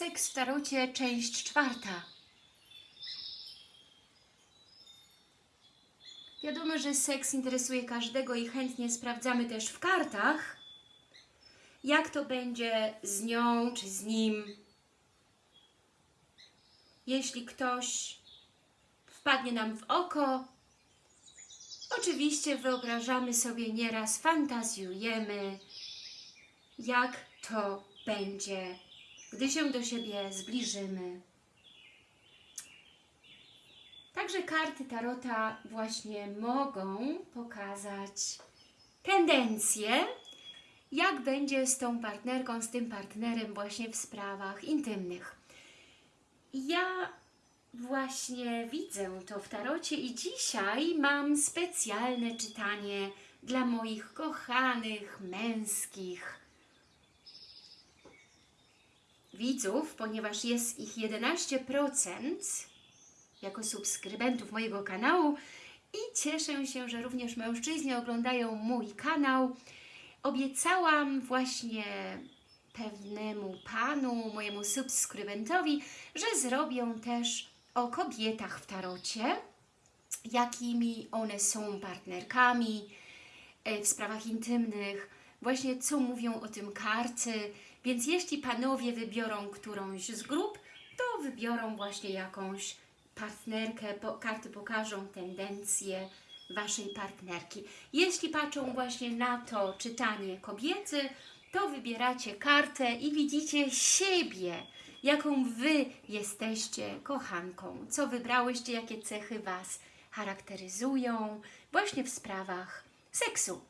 Seks w tarocie, część czwarta. Wiadomo, że seks interesuje każdego i chętnie sprawdzamy też w kartach, jak to będzie z nią czy z nim. Jeśli ktoś wpadnie nam w oko, oczywiście wyobrażamy sobie nieraz, fantazjujemy, jak to będzie, gdy się do siebie zbliżymy. Także karty Tarota właśnie mogą pokazać tendencje, jak będzie z tą partnerką, z tym partnerem właśnie w sprawach intymnych. Ja właśnie widzę to w tarocie i dzisiaj mam specjalne czytanie dla moich kochanych, męskich widzów, ponieważ jest ich 11% jako subskrybentów mojego kanału i cieszę się, że również mężczyźni oglądają mój kanał. Obiecałam właśnie pewnemu panu, mojemu subskrybentowi, że zrobię też o kobietach w tarocie, jakimi one są partnerkami e, w sprawach intymnych, właśnie co mówią o tym karty, więc jeśli panowie wybiorą którąś z grup, to wybiorą właśnie jakąś partnerkę, po, karty pokażą tendencje Waszej partnerki. Jeśli patrzą właśnie na to czytanie kobiety, to wybieracie kartę i widzicie siebie, jaką Wy jesteście kochanką, co wybrałyście, jakie cechy Was charakteryzują właśnie w sprawach seksu.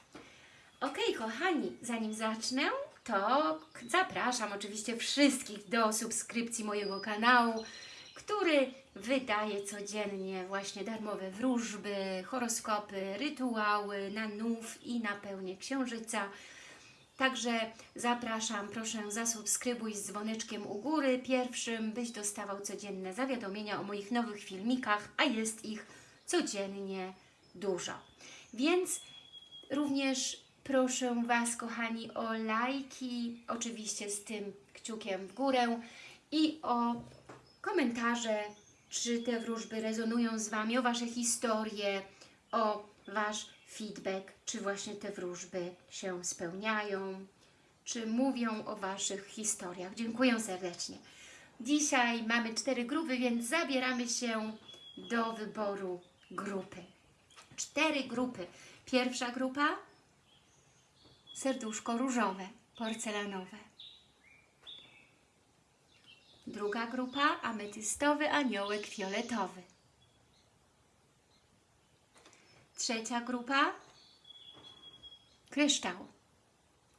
Ok, kochani, zanim zacznę, to zapraszam oczywiście wszystkich do subskrypcji mojego kanału, który wydaje codziennie właśnie darmowe wróżby, horoskopy, rytuały na nów i na pełnię księżyca. Także zapraszam, proszę zasubskrybuj z dzwoneczkiem u góry pierwszym, byś dostawał codzienne zawiadomienia o moich nowych filmikach, a jest ich codziennie dużo. Więc również proszę Was, kochani, o lajki, oczywiście z tym kciukiem w górę i o komentarze, czy te wróżby rezonują z Wami, o Wasze historie, o Wasz feedback, czy właśnie te wróżby się spełniają, czy mówią o Waszych historiach. Dziękuję serdecznie. Dzisiaj mamy cztery grupy, więc zabieramy się do wyboru grupy. Cztery grupy. Pierwsza grupa serduszko różowe, porcelanowe. Druga grupa ametystowy aniołek fioletowy. Trzecia grupa kryształ,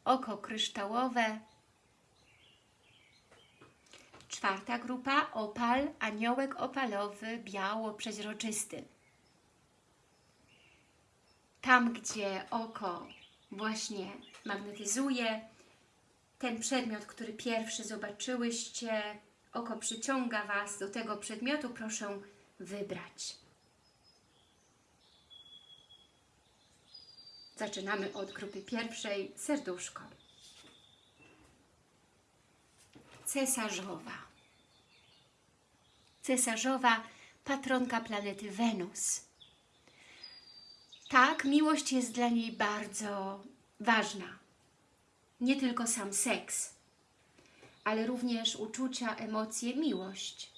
oko kryształowe. Czwarta grupa opal, aniołek opalowy, biało-przeźroczysty. Tam, gdzie oko właśnie magnetyzuje, ten przedmiot, który pierwszy zobaczyłyście, oko przyciąga Was do tego przedmiotu, proszę wybrać. Zaczynamy od grupy pierwszej, serduszko. Cesarzowa. Cesarzowa, patronka planety Wenus. Tak, miłość jest dla niej bardzo ważna. Nie tylko sam seks, ale również uczucia, emocje, miłość.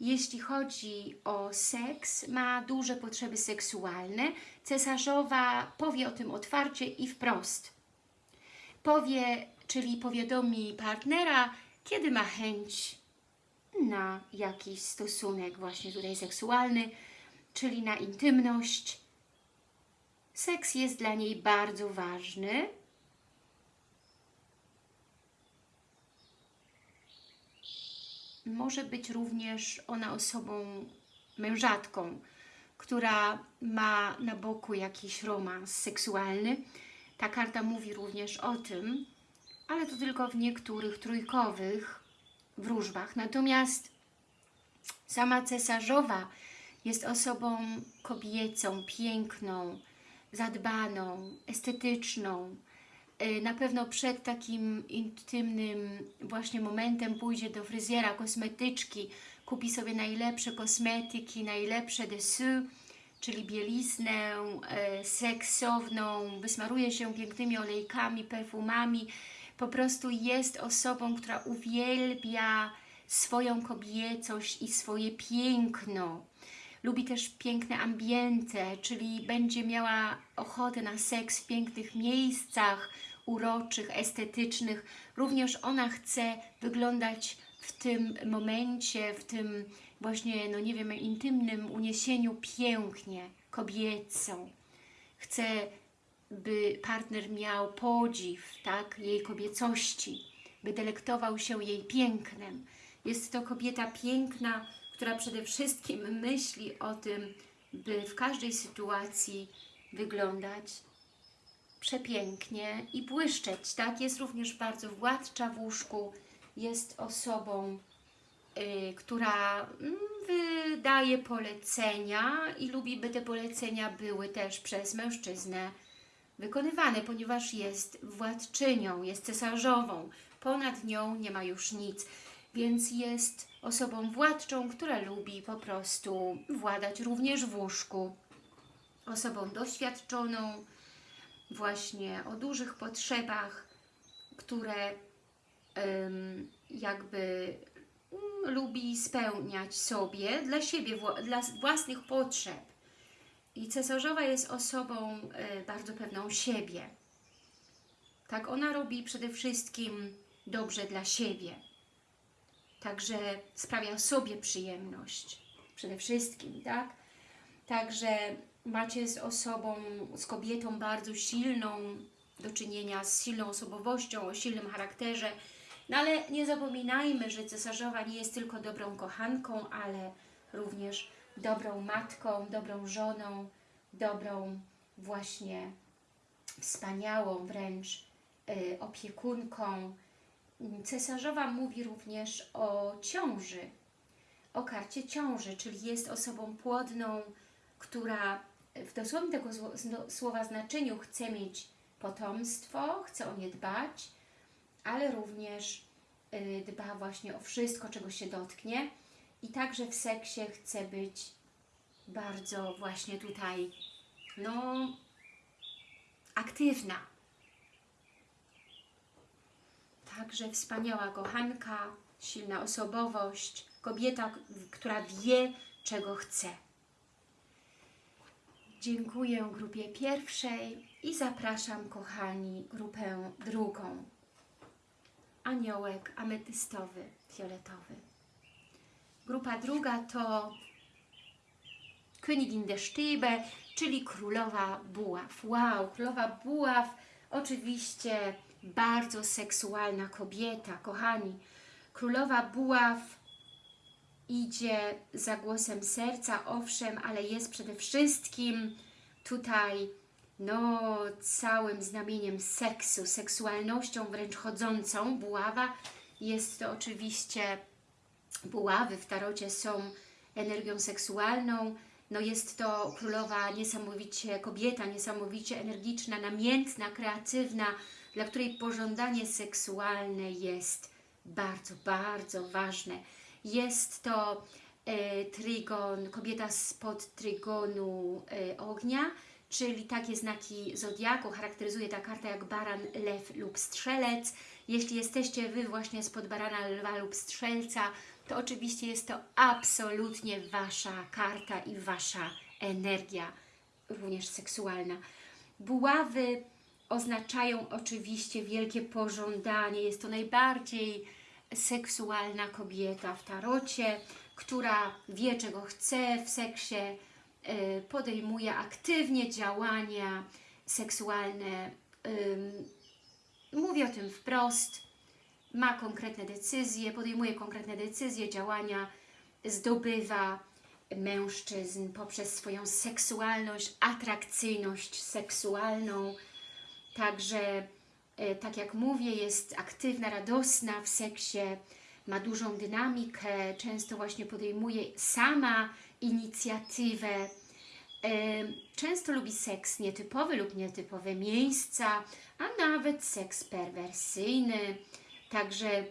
Jeśli chodzi o seks, ma duże potrzeby seksualne. Cesarzowa powie o tym otwarcie i wprost. Powie, czyli powiadomi partnera, kiedy ma chęć na jakiś stosunek właśnie tutaj seksualny, czyli na intymność. Seks jest dla niej bardzo ważny, może być również ona osobą mężatką, która ma na boku jakiś romans seksualny. Ta karta mówi również o tym, ale to tylko w niektórych trójkowych wróżbach. Natomiast sama cesarzowa jest osobą kobiecą, piękną, zadbaną, estetyczną, Y, Na pewno przed takim intymnym właśnie momentem pójdzie do fryzjera, kosmetyczki, kupi sobie najlepsze kosmetyki, najlepsze dessous, czyli bieliznę e, seksowną, wysmaruje się pięknymi olejkami, perfumami. Po prostu jest osobą, która uwielbia swoją kobiecość i swoje piękno. Lubi też piękne ambiente, czyli będzie miała ochotę na seks w pięknych miejscach, uroczych, estetycznych. Również ona chce wyglądać w tym momencie, w tym właśnie, no nie wiem, intymnym uniesieniu pięknie, kobieco. Chce, by partner miał podziw, tak, jej kobiecości, by delektował się jej pięknem. Jest to kobieta piękna, która przede wszystkim myśli o tym, by w każdej sytuacji wyglądać przepięknie i błyszczeć, tak? Jest również bardzo władcza w łóżku, jest osobą, y, która mm, wydaje polecenia i lubi, by te polecenia były też przez mężczyznę wykonywane, ponieważ jest władczynią, jest cesarzową. Ponad nią nie ma już nic, więc jest osobą władczą, która lubi po prostu władać również w łóżku. Osobą doświadczoną, właśnie o dużych potrzebach, które jakby mm, lubi spełniać sobie dla siebie, dla własnych potrzeb. I cesarzowa jest osobą e, bardzo pewną siebie. Tak, ona robi przede wszystkim dobrze dla siebie. Także sprawia sobie przyjemność. Przede wszystkim, tak? Także macie z osobą, z kobietą bardzo silną do czynienia, z silną osobowością, o silnym charakterze. No ale nie zapominajmy, że cesarzowa nie jest tylko dobrą kochanką, ale również dobrą matką, dobrą żoną, dobrą właśnie wspaniałą wręcz y, opiekunką. Cesarzowa mówi również o ciąży, o karcie ciąży, czyli jest osobą płodną, która w dosłownym tego słowa znaczeniu chce mieć potomstwo, chce o nie dbać, ale również y, dba właśnie o wszystko, czego się dotknie i także w seksie chce być bardzo właśnie tutaj, no, aktywna. Także wspaniała kochanka, silna osobowość, kobieta, która wie, czego chce. Dziękuję grupie pierwszej i zapraszam, kochani, grupę drugą. Aniołek ametystowy, fioletowy. Grupa druga to Königin der Stäbe, czyli Królowa Buław. Wow, Królowa Buław, oczywiście bardzo seksualna kobieta, kochani. Królowa Buław idzie za głosem serca, owszem, ale jest przede wszystkim tutaj no, całym znamieniem seksu, seksualnością wręcz chodzącą. Buława jest to oczywiście buławy w tarocie są energią seksualną. No jest to królowa niesamowicie, kobieta niesamowicie energiczna, namiętna, kreatywna, dla której pożądanie seksualne jest bardzo, bardzo ważne. Jest to e, trygon, kobieta spod trygonu e, ognia, czyli takie znaki zodiaku charakteryzuje ta karta jak baran, lew lub strzelec. Jeśli jesteście Wy właśnie spod barana, lwa lub strzelca, to oczywiście jest to absolutnie Wasza karta i Wasza energia, również seksualna. Buławy oznaczają oczywiście wielkie pożądanie. Jest to najbardziej seksualna kobieta w tarocie, która wie czego chce w seksie, y, podejmuje aktywnie działania seksualne. Mówi o tym wprost, ma konkretne decyzje, podejmuje konkretne decyzje, działania, zdobywa mężczyzn poprzez swoją seksualność, atrakcyjność seksualną. Także, e, tak jak mówię, jest aktywna, radosna w seksie, ma dużą dynamikę, często właśnie podejmuje sama inicjatywę, Em, Często lubi seks nietypowy lub nietypowe miejsca, a nawet seks perwersyjny. Także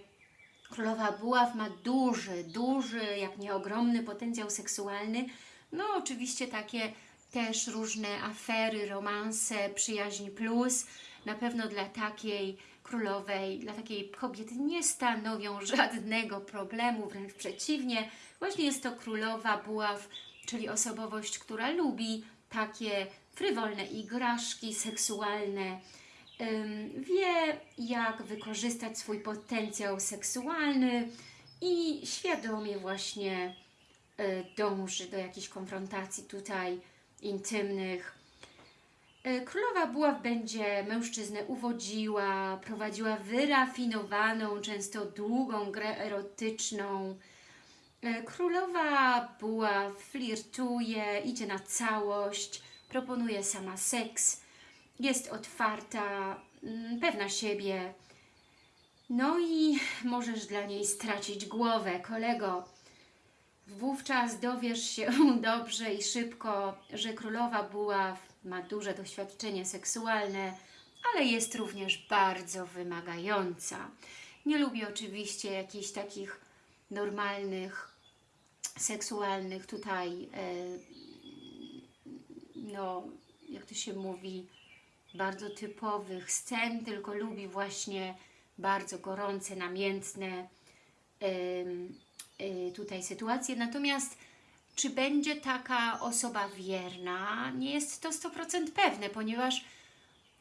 Królowa Buław ma duży, duży, jak nie ogromny potencjał seksualny. No oczywiście takie też różne afery, romanse, przyjaźń plus. Na pewno dla takiej królowej, dla takiej kobiety nie stanowią żadnego problemu, wręcz przeciwnie. Właśnie jest to królowa buław, czyli osobowość, która lubi takie frywolne igraszki seksualne, wie, jak wykorzystać swój potencjał seksualny i świadomie właśnie y, dąży do jakichś konfrontacji tutaj intymnych. Y, Królowa Buław będzie mężczyznę uwodziła, prowadziła wyrafinowaną, często długą grę erotyczną. Y, Królowa Buław flirtuje, idzie na całość, proponuje sama seks, jest otwarta, mm, pewna siebie. No i możesz dla niej stracić głowę, kolego. Wówczas dowiesz się dobrze i szybko, że królowa buław ma duże doświadczenie seksualne, ale jest również bardzo wymagająca. Nie lubi oczywiście jakichś takich normalnych, seksualnych tutaj, e, no, jak to się mówi, bardzo typowych scen, tylko lubi właśnie bardzo gorące, namiętne tutaj sytuacje. Natomiast czy będzie taka osoba wierna, nie jest to 100% pewne, ponieważ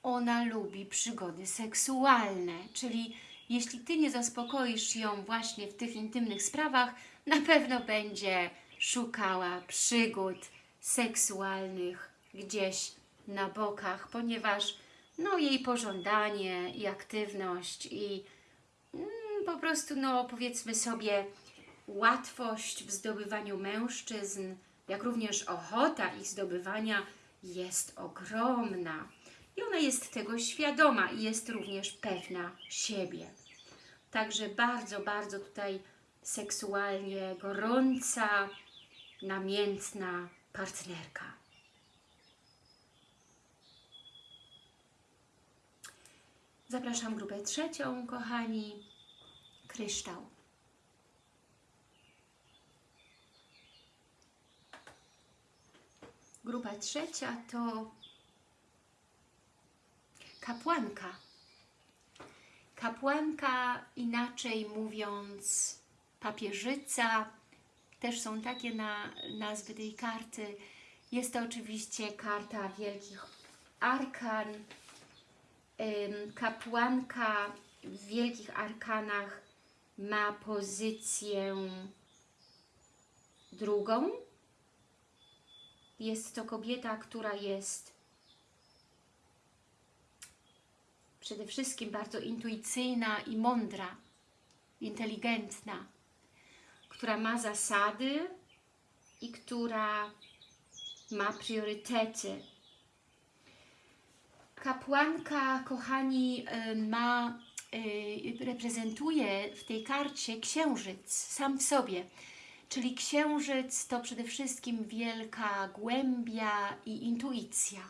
ona lubi przygody seksualne, czyli jeśli Ty nie zaspokoisz ją właśnie w tych intymnych sprawach, na pewno będzie szukała przygód seksualnych gdzieś na bokach, ponieważ no, jej pożądanie i aktywność i mm, po prostu, no powiedzmy sobie, łatwość w zdobywaniu mężczyzn, jak również ochota ich zdobywania jest ogromna. I ona jest tego świadoma i jest również pewna siebie. Także bardzo, bardzo tutaj seksualnie gorąca, namiętna partnerka. Zapraszam grupę trzecią, kochani. Kryształ. Grupa trzecia to kapłanka. Kapłanka, inaczej mówiąc, papieżyca, też są takie na, nazwy tej karty. Jest to oczywiście karta wielkich arkan, kapłanka w wielkich arkanach ma pozycję drugą. Jest to kobieta, która jest przede wszystkim bardzo intuicyjna i mądra, inteligentna, która ma zasady i która ma priorytety Kapłanka, kochani, y, ma, y, reprezentuje w tej karcie księżyc sam w sobie. Czyli księżyc to przede wszystkim wielka głębia i intuicja.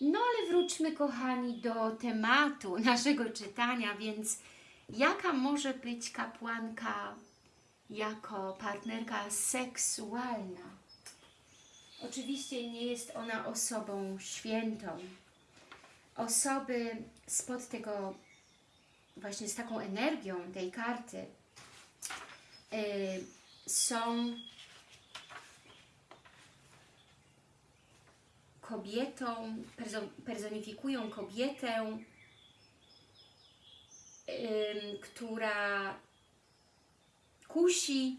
No ale wróćmy, kochani, do tematu naszego czytania, więc jaka może być kapłanka jako partnerka seksualna? Oczywiście nie jest ona osobą świętą. Osoby spod tego, właśnie z taką energią tej karty są kobietą, personifikują kobietę, która kusi,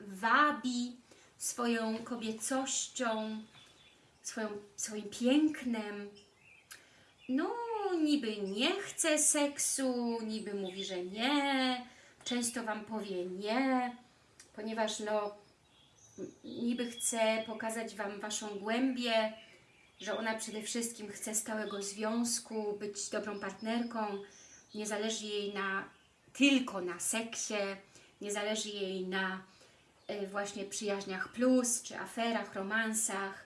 wabi, swoją kobiecością, swoją, swoim pięknem. No, niby nie chce seksu, niby mówi, że nie, często Wam powie nie, ponieważ no, niby chce pokazać Wam Waszą głębię, że ona przede wszystkim chce stałego związku, być dobrą partnerką, nie zależy jej na tylko na seksie, nie zależy jej na y, właśnie przyjaźniach plus, czy aferach, romansach.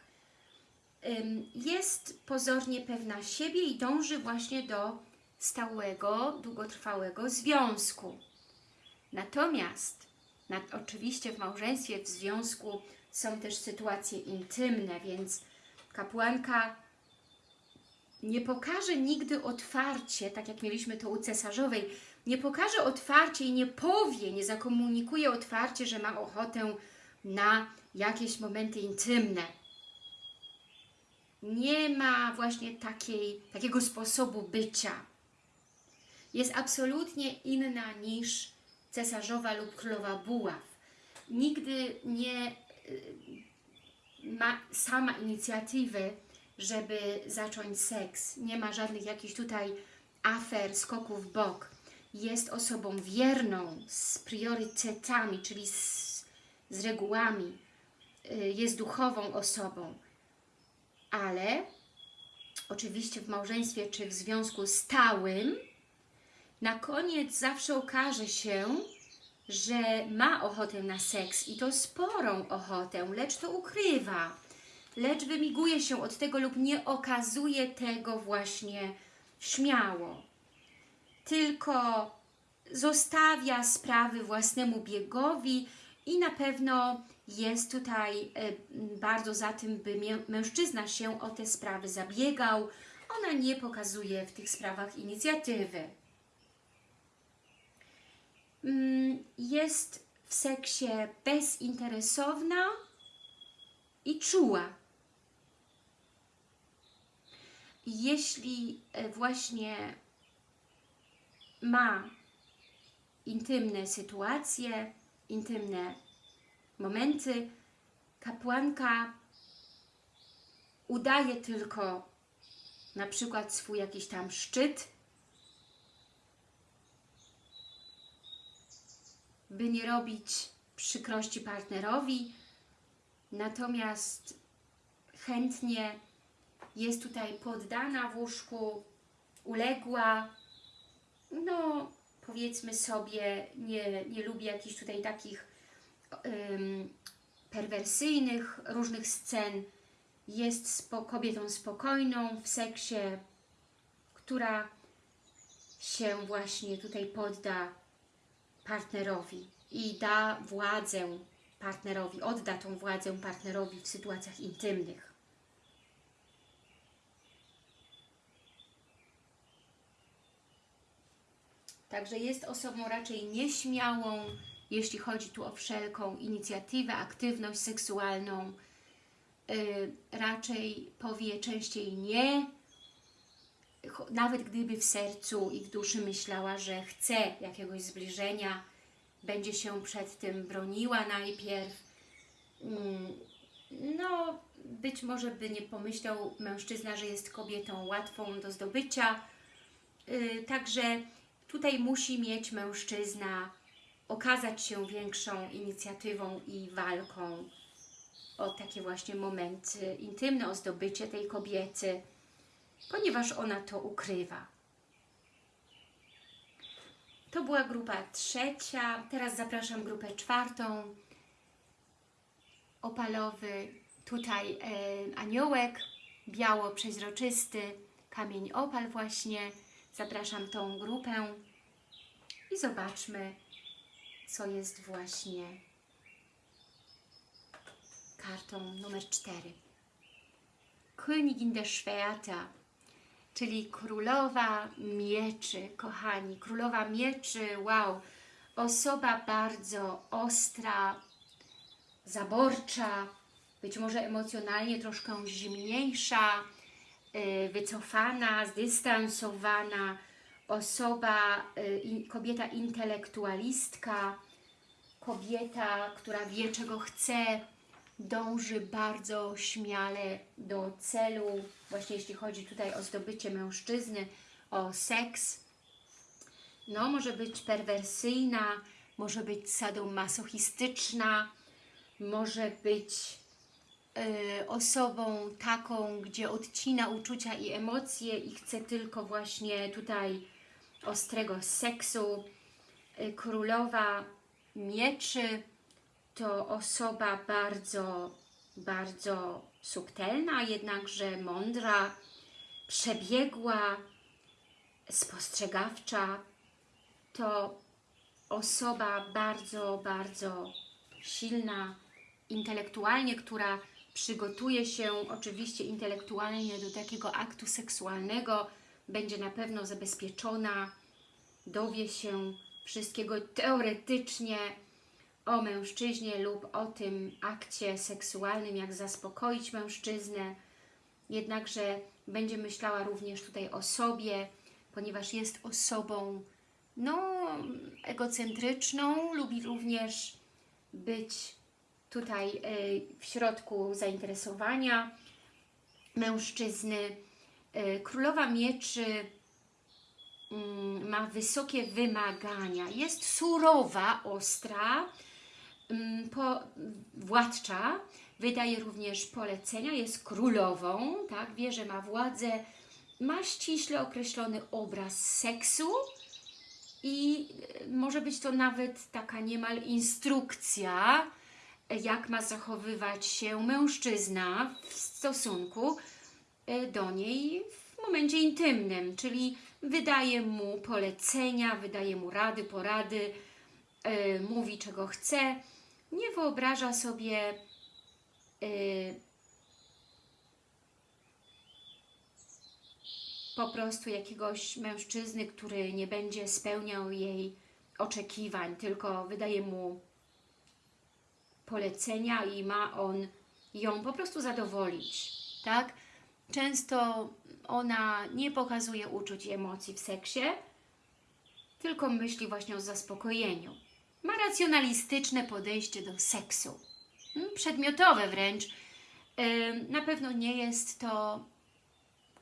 Ym, Jest pozornie pewna siebie i dąży właśnie do stałego, długotrwałego związku. Natomiast, na, oczywiście w małżeństwie, w związku są też sytuacje intymne, więc kapłanka nie pokaże nigdy otwarcie, tak jak mieliśmy to u cesarzowej, nie pokaże otwarcie i nie powie, nie zakomunikuje otwarcie, że ma ochotę na jakieś momenty intymne. Nie ma właśnie takiej, takiego sposobu bycia. Jest absolutnie inna niż cesarzowa lub królowa buław. Nigdy nie y, ma sama inicjatywy, żeby zacząć seks. Nie ma żadnych jakichś tutaj afer, skoków w bok. Jest osobą wierną, z priorytetami, czyli z, z regułami. Y, Jest duchową osobą. Ale oczywiście w małżeństwie czy w związku stałym na koniec zawsze okaże się, że ma ochotę na seks i to sporą ochotę, lecz to ukrywa, lecz wymiguje się od tego lub nie okazuje tego właśnie śmiało. Tylko zostawia sprawy własnemu biegowi i na pewno jest tutaj e, bardzo za tym, by mężczyzna się o te sprawy zabiegał. Ona nie pokazuje w tych sprawach inicjatywy. Mm, Jest w seksie bezinteresowna i czuła. Jeśli e, właśnie ma intymne sytuacje, intymne momenty, kapłanka udaje tylko na przykład swój jakiś tam szczyt, by nie robić przykrości partnerowi, natomiast chętnie jest tutaj poddana w łóżku, uległa, no powiedzmy sobie, nie, nie lubi jakichś tutaj takich ym, perwersyjnych różnych scen, jest spo, kobietą spokojną w seksie, która się właśnie tutaj podda partnerowi i da władzę partnerowi, odda tą władzę partnerowi w sytuacjach intymnych. Także jest osobą raczej nieśmiałą, jeśli chodzi tu o wszelką inicjatywę, aktywność seksualną. Yy, raczej powie częściej nie, nawet gdyby w sercu i w duszy myślała, że chce jakiegoś zbliżenia, będzie się przed tym broniła najpierw. Mm, No, być może by nie pomyślał mężczyzna, że jest kobietą łatwą do zdobycia. Yy, Także tutaj musi mieć mężczyzna okazać się większą inicjatywą i walką o takie właśnie momenty intymne, o zdobycie tej kobiety, ponieważ ona to ukrywa. To była grupa trzecia. Teraz zapraszam grupę czwartą. Opalowy, tutaj e, aniołek, biało przeźroczysty, kamień opal właśnie. Zapraszam tą grupę i zobaczmy, co jest właśnie kartą numer 4. Königin der Schwerter, czyli królowa mieczy, kochani. Królowa mieczy, wow, osoba bardzo ostra, zaborcza, być może emocjonalnie troszkę zimniejsza, y, wycofana, zdystansowana, osoba, y, kobieta intelektualistka, kobieta, która wie czego chce, dąży bardzo śmiale do celu, właśnie jeśli chodzi tutaj o zdobycie mężczyzny, o seks. No, może być perwersyjna, może być sadomasochistyczna, może być y, osobą taką, gdzie odcina uczucia i emocje i chce tylko właśnie tutaj ostrego seksu. Y, królowa mieczy to osoba bardzo, bardzo subtelna, jednakże mądra, przebiegła, spostrzegawcza. To osoba bardzo, bardzo silna intelektualnie, która przygotuje się oczywiście intelektualnie do takiego aktu seksualnego, będzie na pewno zabezpieczona, dowie się wszystkiego teoretycznie o mężczyźnie lub o tym akcie seksualnym, jak zaspokoić mężczyznę. Jednakże będzie myślała również tutaj o sobie, ponieważ jest osobą no, egocentryczną, lubi również być tutaj y, w środku zainteresowania mężczyzny. Y, Królowa Mieczy mm, ma wysokie wymagania, jest surowa, ostra, po, władcza, wydaje również polecenia, jest królową, tak, wie, że ma władzę, ma ściśle określony obraz seksu i y, może być to nawet taka niemal instrukcja, jak ma zachowywać się mężczyzna w stosunku y, do niej w momencie intymnym, czyli wydaje mu polecenia, wydaje mu rady, porady, yy, mówi czego chce, nie wyobraża sobie yy, po prostu jakiegoś mężczyzny, który nie będzie spełniał jej oczekiwań, tylko wydaje mu polecenia i ma on ją po prostu zadowolić, tak? Często ona nie pokazuje uczuć i emocji w seksie, tylko myśli właśnie o zaspokojeniu. Ma racjonalistyczne podejście do seksu, Mm, przedmiotowe wręcz. Na pewno nie jest to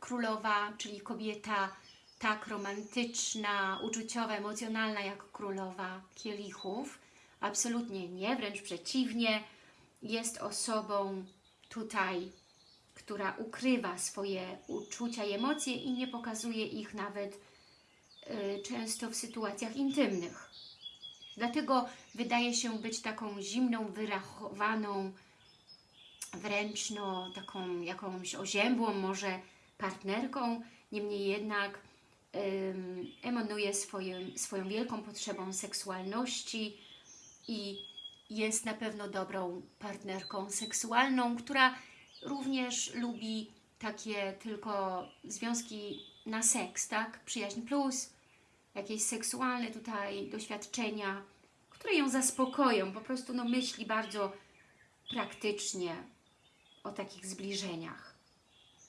królowa, czyli kobieta tak romantyczna, uczuciowa, emocjonalna jak królowa kielichów. Absolutnie nie, wręcz przeciwnie. Jest osobą tutaj, która ukrywa swoje uczucia i emocje i nie pokazuje ich nawet y, często w sytuacjach intymnych. Dlatego wydaje się być taką zimną, wyrachowaną, wręcz no, taką jakąś oziębłą może partnerką, niemniej jednak ym, emanuje swoim, swoją wielką potrzebą seksualności i jest na pewno dobrą partnerką seksualną, która również lubi takie tylko związki na seks, tak? Przyjaźń plus, jakieś seksualne tutaj doświadczenia, które ją zaspokoją, po prostu no, myśli bardzo praktycznie o takich zbliżeniach.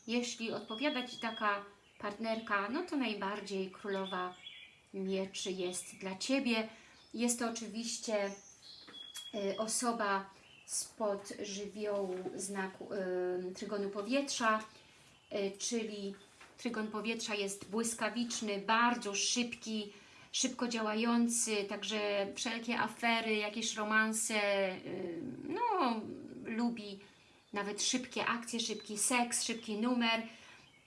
Jeśli odpowiada Ci taka partnerka, no to najbardziej królowa mieczy jest dla Ciebie. Jest to oczywiście y, osoba spod żywiołu znaku y, trygonu powietrza, y, czyli trygon powietrza jest błyskawiczny, bardzo szybki, szybko działający, także wszelkie afery, jakieś romanse, y, no lubi nawet szybkie akcje, szybki seks, szybki numer.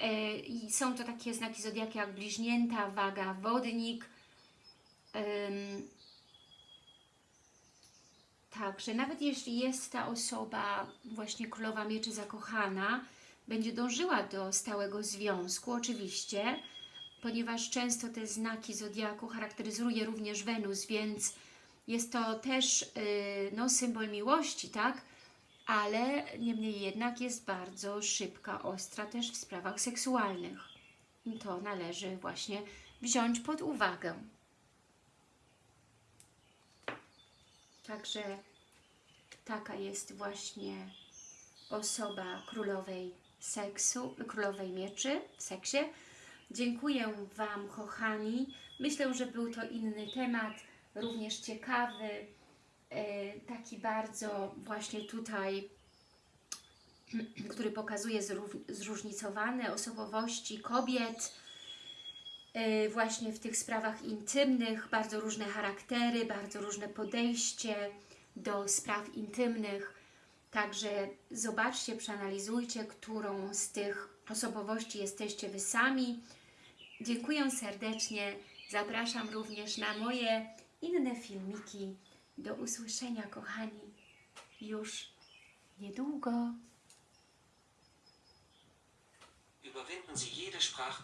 Y, I są to takie znaki zodiaku jak bliźnięta, waga, wodnik. Także nawet jeśli jest ta osoba, właśnie królowa mieczy zakochana, będzie dążyła do stałego związku, oczywiście, ponieważ często te znaki zodiaku charakteryzuje również Wenus, więc jest to też yy, no, symbol miłości, tak? Ale niemniej jednak jest bardzo szybka, ostra też w sprawach seksualnych. I to należy właśnie wziąć pod uwagę. Także taka jest właśnie osoba królowej seksu, królowej mieczy w seksie. Dziękuję Wam, kochani. Myślę, że był to inny temat, również ciekawy, e, taki bardzo właśnie tutaj, który pokazuje zróżnicowane osobowości kobiet, e, właśnie w tych sprawach intymnych, bardzo różne charaktery, bardzo różne podejście do spraw intymnych. Także zobaczcie, przeanalizujcie, którą z tych osobowości jesteście Wy sami. Dziękuję serdecznie. Zapraszam również na moje inne filmiki. Do usłyszenia, kochani. już niedługo. Überwinden Sie jede Sprache.